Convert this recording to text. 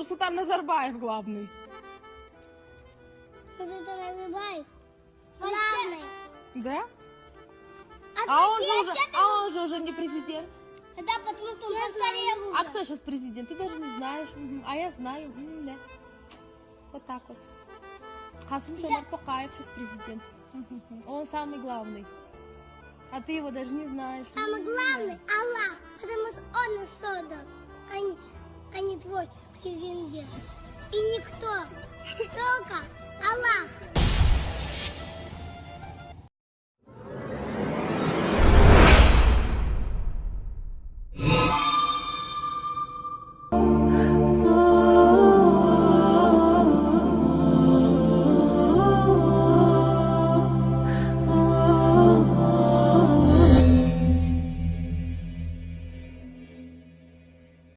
Нурсултан Назарбаев главный. Это Назарбаев. Главный. Да? А, А он же уже, а он же уже не президент. Да, потому что он постарел А уже. кто сейчас президент? Ты даже не знаешь. А я знаю. Да. Вот так вот. Хасым Жомарт Токаев сейчас президент. Он самый главный. А ты его даже не знаешь. Самый главный Аллах, потому что он нас создал, а не, а не твой президент. И никто, только Аллах.